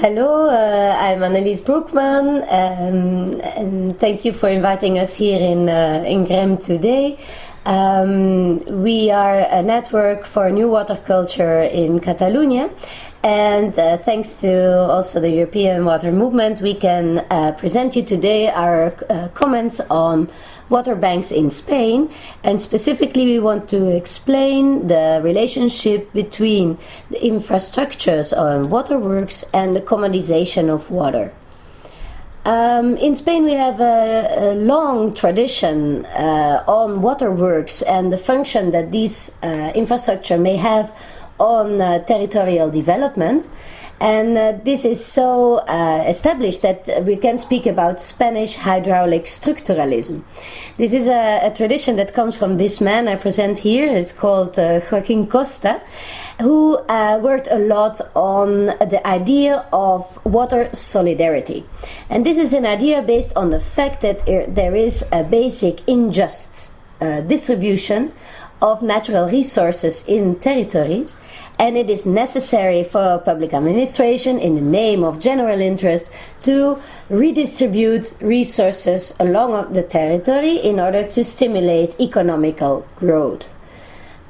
Hello, uh, I'm Annelies Broekman, um, and thank you for inviting us here in, uh, in Grem today. Um, we are a network for new water culture in Catalonia, and uh, thanks to also the European Water Movement, we can uh, present you today our uh, comments on water banks in Spain. And specifically, we want to explain the relationship between the infrastructures on waterworks and the commodization of water. Um, in Spain, we have a, a long tradition uh, on waterworks and the function that this uh, infrastructure may have on uh, territorial development. And uh, this is so uh, established that we can speak about Spanish hydraulic structuralism. This is a, a, tradition that comes from this man I present here. It's called uh, Joaquin Costa, who uh, worked a lot on the idea of water solidarity. And this is an idea based on the fact that there is a basic unjust uh, distribution of natural resources in territories and it is necessary for public administration in the name of general interest to redistribute resources along the territory in order to stimulate economical growth.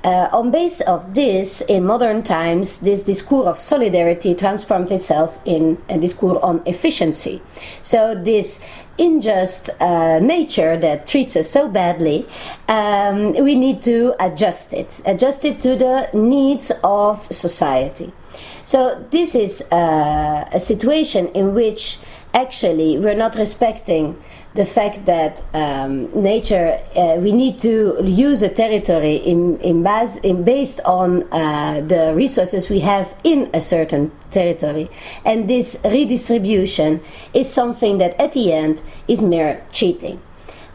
Uh, on base of this, in modern times, this discourse of solidarity transformed itself in a discourse on efficiency. So this unjust uh, nature that treats us so badly, um, we need to adjust it, adjust it to the needs of society. So this is uh, a situation in which actually we're not respecting the fact that um, nature, uh, we need to use a territory in, in, base, in based on uh, the resources we have in a certain territory. And this redistribution is something that at the end is mere cheating.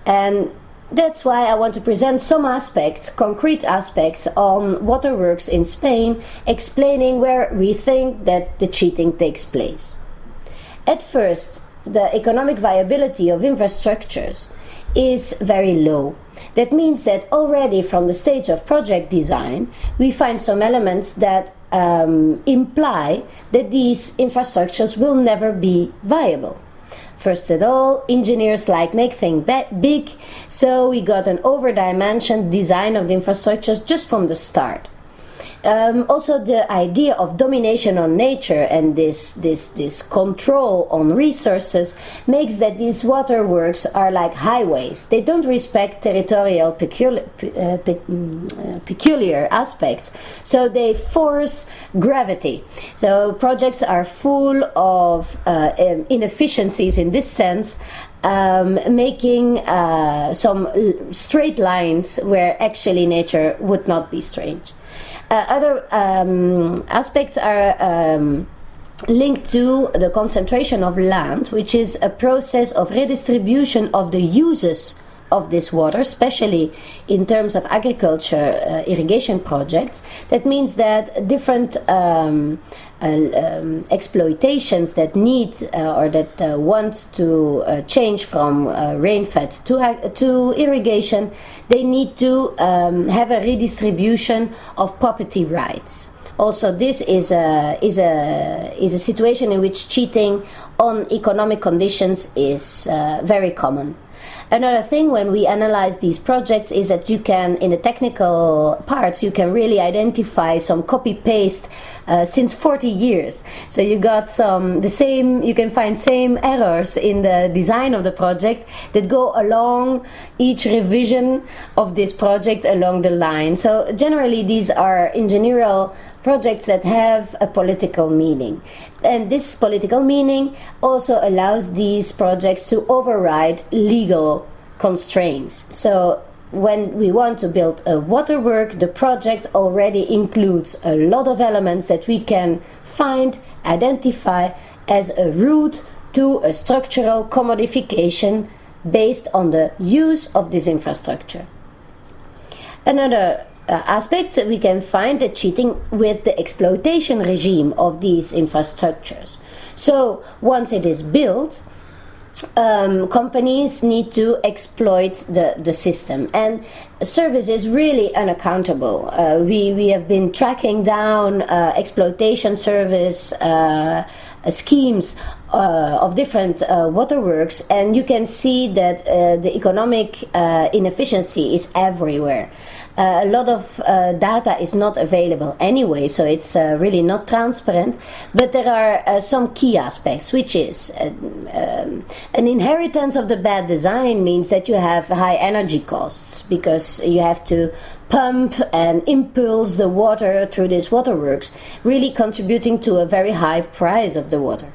And that's why I want to present some aspects, concrete aspects, on waterworks in Spain, explaining where we think that the cheating takes place. At first, the economic viability of infrastructures is very low. That means that already from the stage of project design, we find some elements that um, imply that these infrastructures will never be viable. First of all, engineers like make things big, so we got an over-dimensioned design of the infrastructures just from the start. Um, also, the idea of domination on nature and this this this control on resources makes that these waterworks are like highways. They don't respect territorial peculiar, uh, mm, uh, peculiar aspects, so they force gravity. So projects are full of uh, inefficiencies in this sense, um, making uh, some straight lines where actually nature would not be strange. Uh, other um, aspects are um, linked to the concentration of land, which is a process of redistribution of the uses of this water, especially in terms of agriculture uh, irrigation projects. That means that different um, uh, um, exploitations that need uh, or that uh, want to uh, change from uh, rain-fed to, to irrigation, they need to um, have a redistribution of property rights also this is a is a is a situation in which cheating on economic conditions is uh, very common Another thing when we analyze these projects is that you can, in the technical parts, you can really identify some copy paste uh, since 40 years. So you got some the same. You can find same errors in the design of the project that go along each revision of this project along the line. So generally, these are engineering projects that have a political meaning. And this political meaning also allows these projects to override legal constraints. So when we want to build a waterwork, the project already includes a lot of elements that we can find, identify as a route to a structural commodification based on the use of this infrastructure. Another uh, aspects, we can find the cheating with the exploitation regime of these infrastructures. So once it is built, um, companies need to exploit the, the system. And service is really unaccountable. Uh, we, we have been tracking down uh, exploitation service uh, schemes uh, of different uh, waterworks, and you can see that uh, the economic inefficiency is everywhere. Uh, a lot of uh, data is not available anyway, so it's uh, really not transparent. But there are some key aspects, which is um, an inheritance of the bad design means that you have high energy costs because you have to pump and impulse the water through these waterworks, really contributing to a very high price of the water.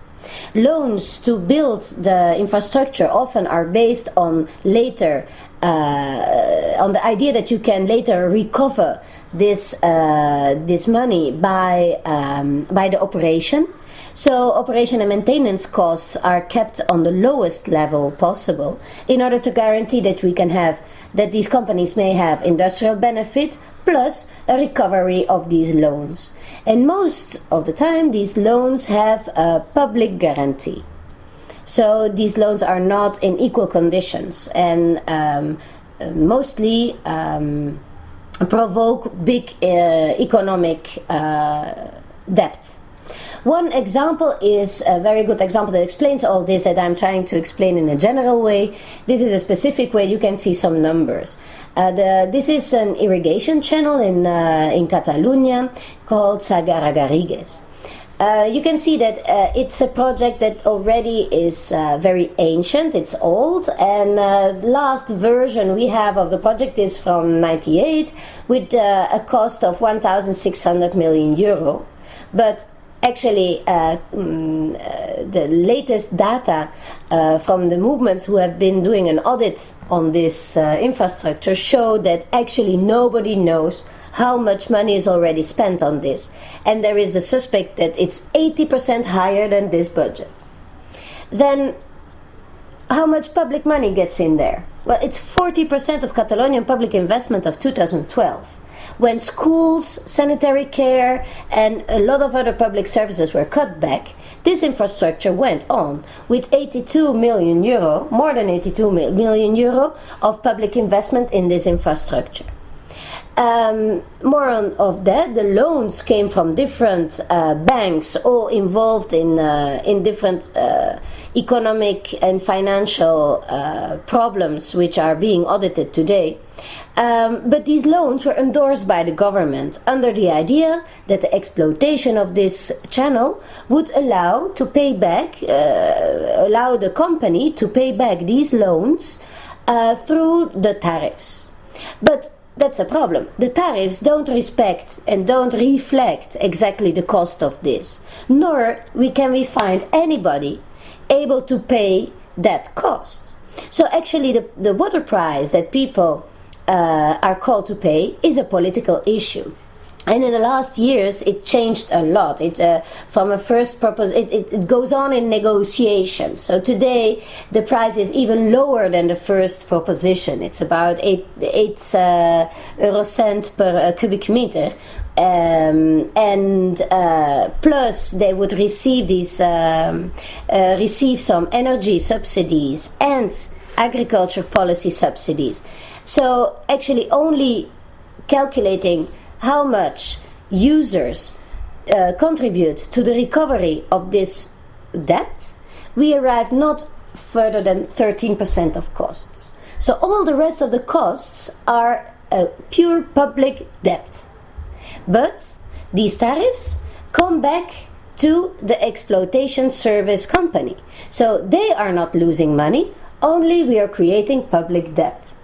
Loans to build the infrastructure often are based on later uh, on the idea that you can later recover this uh, this money by um, by the operation. So operation and maintenance costs are kept on the lowest level possible in order to guarantee that we can have that these companies may have industrial benefit plus a recovery of these loans. And most of the time, these loans have a public guarantee. So these loans are not in equal conditions and um, mostly um, provoke big uh, economic uh, debt. One example is a very good example that explains all this that I'm trying to explain in a general way. This is a specific way you can see some numbers. Uh, the, this is an irrigation channel in, uh, in Catalonia called Segarra Garrigues. Uh, you can see that uh, it's a project that already is uh, very ancient, it's old, and uh, last version we have of the project is from 98 with uh, a cost of 1,600 million euro. But actually uh, the latest data from the movements who have been doing an audit on this infrastructure show that actually nobody knows how much money is already spent on this. And there is the suspect that it's 80% higher than this budget. Then how much public money gets in there? Well it's 40% of Catalonian public investment of 2012 when schools, sanitary care, and a lot of other public services were cut back, this infrastructure went on with 82 million euro, more than 82 million euro of public investment in this infrastructure. Um, more on, of that, the loans came from different uh, banks, all involved in uh, in different uh, economic and financial uh, problems, which are being audited today. Um, but these loans were endorsed by the government under the idea that the exploitation of this channel would allow to pay back, uh, allow the company to pay back these loans uh, through the tariffs. But that's a problem. The tariffs don't respect and don't reflect exactly the cost of this, nor we can we find anybody able to pay that cost. So actually, the, the water price that people uh, are called to pay is a political issue. And in the last years, it changed a lot. It uh, from a first purpose, it, it, it, goes on in negotiations. So today, the price is even lower than the first proposition. It's about eight eight uh, euro cent per uh, cubic meter, um, and uh, plus they would receive these um, uh, receive some energy subsidies and agriculture policy subsidies. So actually, only calculating how much users uh, contribute to the recovery of this debt, we arrive not further than 13% of costs. So all the rest of the costs are a pure public debt. But these tariffs come back to the exploitation service company. So they are not losing money, only we are creating public debt.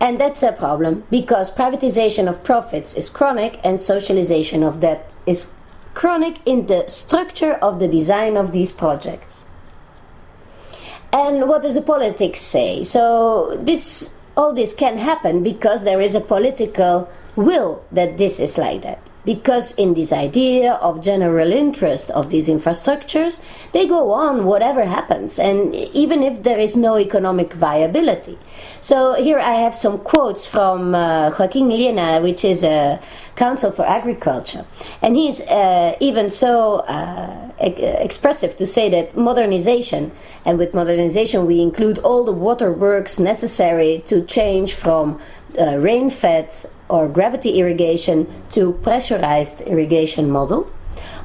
And that's a problem because privatization of profits is chronic and socialization of debt is chronic in the structure of the design of these projects. And what does the politics say? So this all this can happen because there is a political will that this is like that because in this idea of general interest of these infrastructures they go on whatever happens and even if there is no economic viability. So here i have some quotes from uh, joaquin Llena which is a council for agriculture. And he's uh, even so uh, expressive to say that modernization, and with modernization we include all the waterworks necessary to change from uh, rain-fed or gravity irrigation to pressurized irrigation model.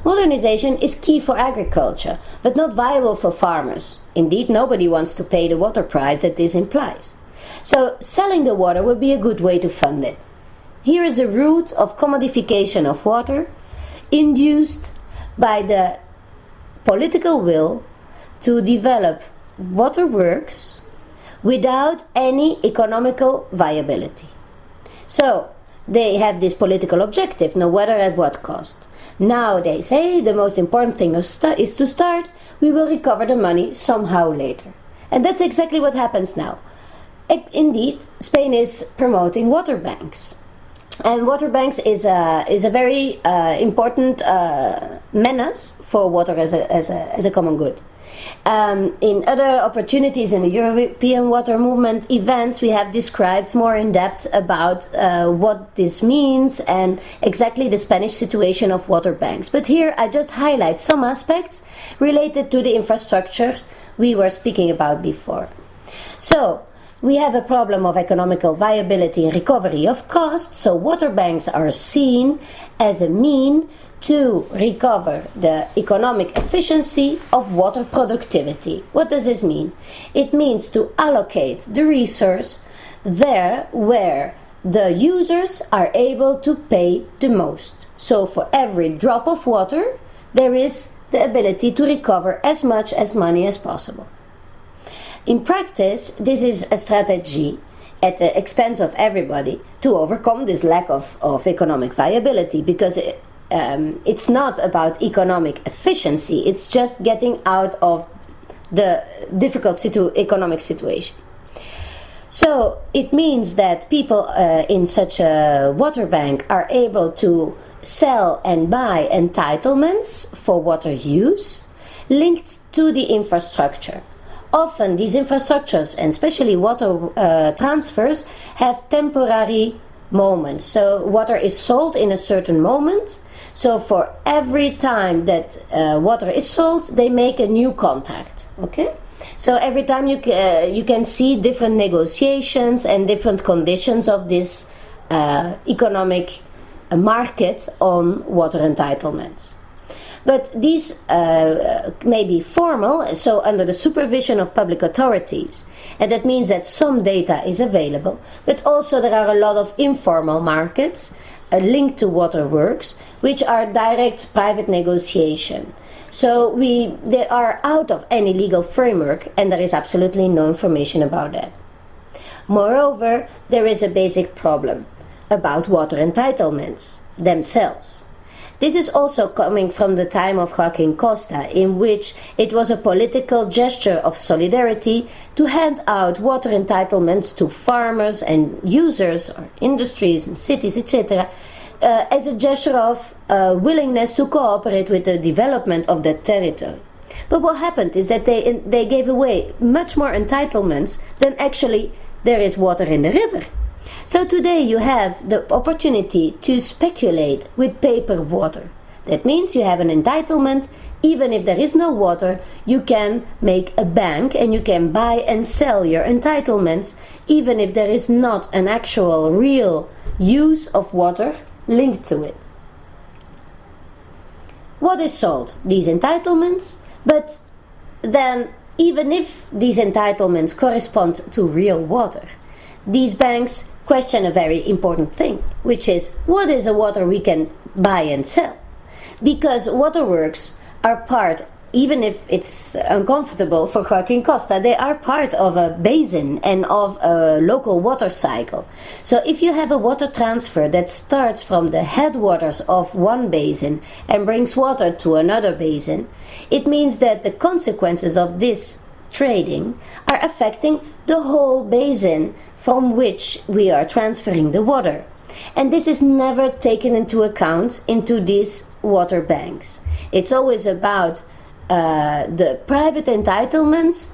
Modernization is key for agriculture, but not viable for farmers. Indeed, nobody wants to pay the water price that this implies. So, selling the water would be a good way to fund it. Here is the root of commodification of water induced by the political will to develop waterworks without any economical viability. So they have this political objective, no matter at what cost. Now they say the most important thing is to start, we will recover the money somehow later. And that's exactly what happens now. Indeed, Spain is promoting water banks and water banks is a is a very uh, important uh, menace for water as a as a as a common good. Um, in other opportunities in the European water movement events, we have described more in depth about uh, what this means and exactly the Spanish situation of water banks. But here I just highlight some aspects related to the infrastructure we were speaking about before. So, we have a problem of economical viability and recovery of costs, so water banks are seen as a mean to recover the economic efficiency of water productivity. What does this mean? It means to allocate the resource there where the users are able to pay the most. So for every drop of water, there is the ability to recover as much as money as possible. In practice, this is a strategy at the expense of everybody to overcome this lack of, of economic viability because it, um, it's not about economic efficiency, it's just getting out of the difficult situ- economic situation. So it means that people uh, in such a water bank are able to sell and buy entitlements for water use linked to the infrastructure often these infrastructures and especially water uh, transfers have temporary moments. So water is sold in a certain moment. So for every time that uh, water is sold, they make a new contract. Okay. So every time you uh, you can see different negotiations and different conditions of this uh, economic market on water entitlements. But these uh, may be formal, so under the supervision of public authorities. And that means that some data is available, but also there are a lot of informal markets uh, linked to waterworks, which are direct private negotiation. So we they are out of any legal framework, and there is absolutely no information about that. Moreover, there is a basic problem about water entitlements themselves. This is also coming from the time of Joaquin Costa, in which it was a political gesture of solidarity to hand out water entitlements to farmers and users or industries and cities, etc., uh, as a gesture of uh, willingness to cooperate with the development of that territory. But what happened is that they, they gave away much more entitlements than actually there is water in the river. So today you have the opportunity to speculate with paper water. That means you have an entitlement, even if there is no water, you can make a bank and you can buy and sell your entitlements, even if there is not an actual real use of water linked to it. What is sold? These entitlements, but then even if these entitlements correspond to real water, these banks question a very important thing, which is what is the water we can buy and sell? Because waterworks are part, even if it's uncomfortable for Joaquin Costa, they are part of a basin and of a local water cycle. So if you have a water transfer that starts from the headwaters of one basin and brings water to another basin, it means that the consequences of this trading are affecting the whole basin from which we are transferring the water. And this is never taken into account into these water banks. It's always about uh, the private entitlements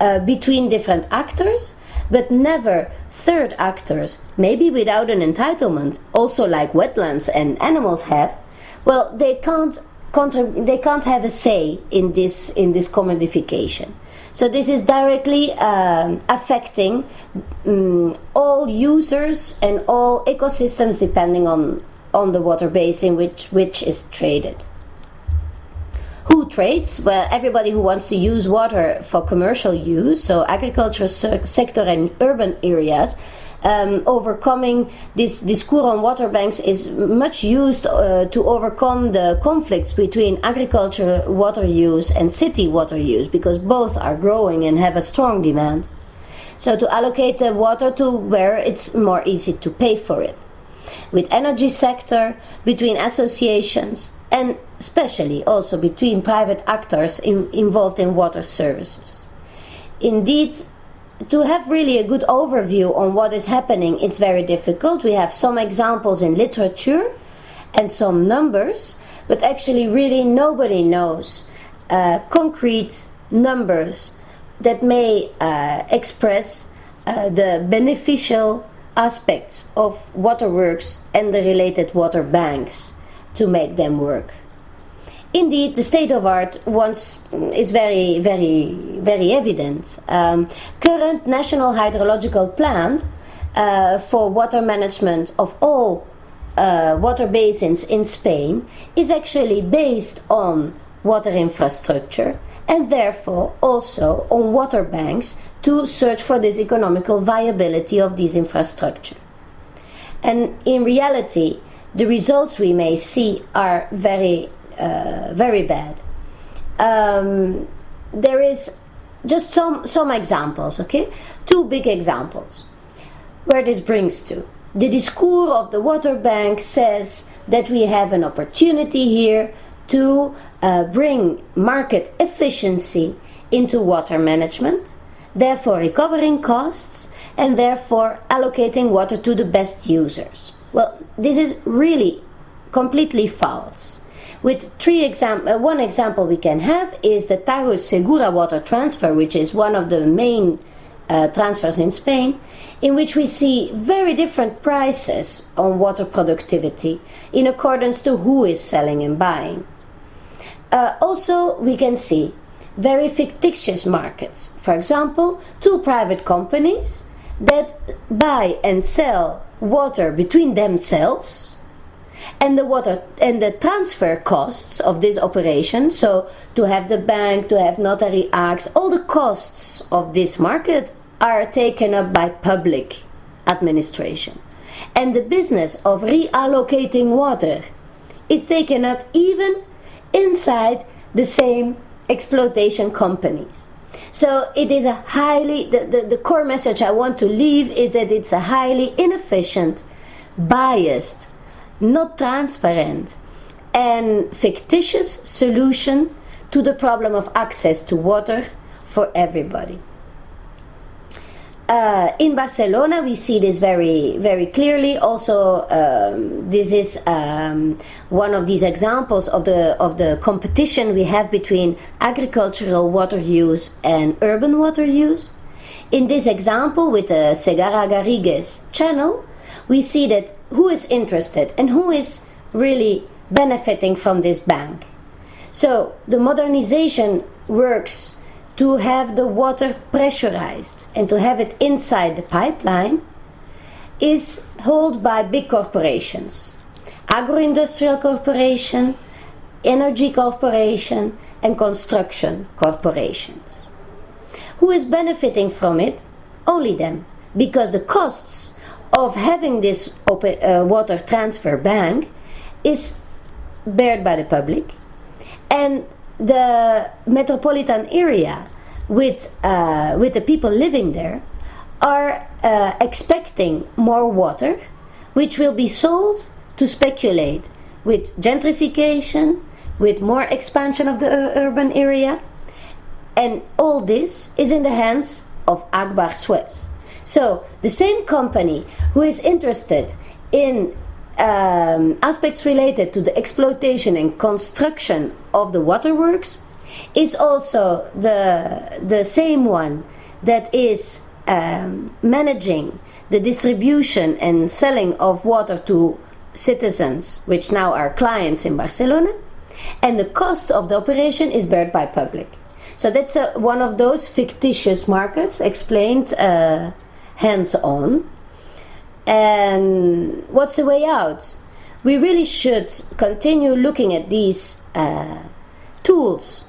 uh, between different actors, but never third actors, maybe without an entitlement, also like wetlands and animals have. Well, they can't they can't have a say in this in this commodification. So this is directly um, affecting um, all users and all ecosystems depending on on the water basin which which is traded. Who trades? Well, everybody who wants to use water for commercial use, so agriculture sector and urban areas, um, overcoming this discours on water banks is much used uh, to overcome the conflicts between agriculture water use and city water use because both are growing and have a strong demand. So to allocate the water to where it's more easy to pay for it. With energy sector, between associations, and especially also between private actors in, involved in water services. Indeed, to have really a good overview on what is happening, it's very difficult. We have some examples in literature and some numbers, but actually, really, nobody knows uh, concrete numbers that may uh, express uh, the beneficial aspects of waterworks and the related water banks to make them work. Indeed, the state of art once is very, very, very evident. Um, current national hydrological plan uh, for water management of all uh, water basins in Spain is actually based on water infrastructure and therefore also on water banks to search for this economical viability of these infrastructure. And in reality, the results we may see are very, uh, very bad. Um, there is just some some examples, okay? Two big examples. Where this brings to. The discourse of the water bank says that we have an opportunity here to uh, bring market efficiency into water management, therefore recovering costs and therefore allocating water to the best users. Well, this is really completely false. With three exam- uh, one example we can have is the Tagus Segura water transfer, which is one of the main uh, transfers in Spain, in which we see very different prices on water productivity in accordance to who is selling and buying. Uh, also, we can see very fictitious markets. For example, two private companies that buy and sell water between themselves and the water and the transfer costs of this operation so to have the bank to have notary acts all the costs of this market are taken up by public administration. And the business of reallocating water is taken up even inside the same exploitation companies. So it is a highly, the, the, the, core message I want to leave is that it's a highly inefficient, biased, not transparent, and fictitious solution to the problem of access to water for everybody. Uh, in Barcelona, we see this very, very clearly. Also, um, this is um, one of these examples of the of the competition we have between agricultural water use and urban water use. In this example, with the Segarra Garrigues channel, we see that who is interested and who is really benefiting from this bank. So the modernization works to have the water pressurized and to have it inside the pipeline is held by big corporations. Agro-industrial corporation energy corporation and construction corporations. Who is benefiting from it? Only them because the costs of having this open, uh, water transfer bank is bared by the public and the metropolitan area with uh, with the people living there are uh, expecting more water, which will be sold to speculate with gentrification, with more expansion of the urban area, and all this is in the hands of Agbar Suez. So the same company who is interested in um, aspects related to the exploitation and construction of the waterworks is also the the same one that is um, managing the distribution and selling of water to citizens, which now are clients in Barcelona, and the cost of the operation is bared by public. So that's a, one of those fictitious markets explained uh, hands on. And what's the way out? We really should continue looking at these uh, tools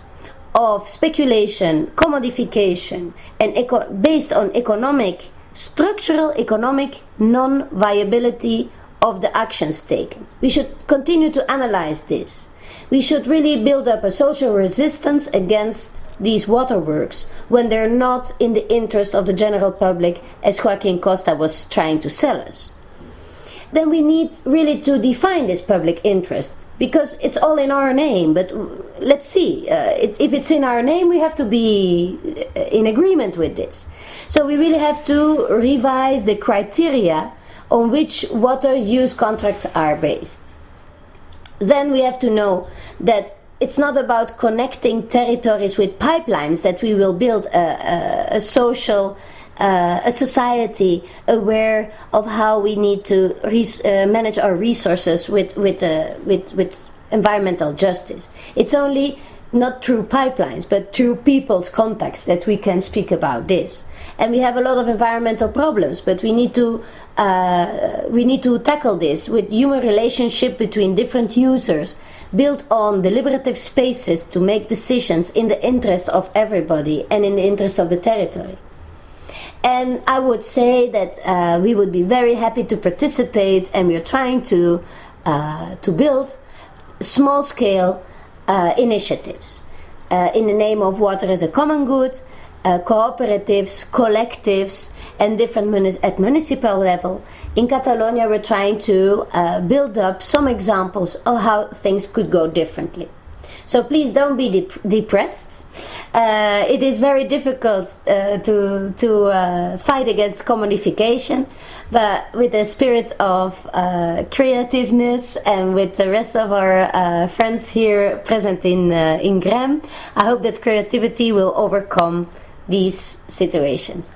of speculation, commodification, and eco- based on economic, structural economic non viability of the actions taken. We should continue to analyze this. We should really build up a social resistance against these waterworks when they're not in the interest of the general public, as Joaquin Costa was trying to sell us. Then we need really to define this public interest because it's all in our name. But let's see, uh, it, if it's in our name, we have to be uh, in agreement with this. So we really have to revise the criteria on which water use contracts are based. Then we have to know that it's not about connecting territories with pipelines that we will build a, a, a social uh, a society aware of how we need to uh, manage our resources with with, uh, with with environmental justice. It's only not through pipelines, but through people's contacts that we can speak about this. And we have a lot of environmental problems, but we need to uh, we need to tackle this with human relationship between different users, built on deliberative spaces to make decisions in the interest of everybody and in the interest of the territory. And I would say that uh, we would be very happy to participate, and we are trying to uh, to build small scale uh, initiatives uh, in the name of water as a common good, uh, cooperatives, collectives, and different muni- at municipal level. In Catalonia, we're trying to uh, build up some examples of how things could go differently. So please don't be dep- depressed. Uh, it is very difficult uh, to to uh, fight against commodification, but with the spirit of uh, creativeness and with the rest of our friends here present in in Grem, I hope that creativity will overcome these situations.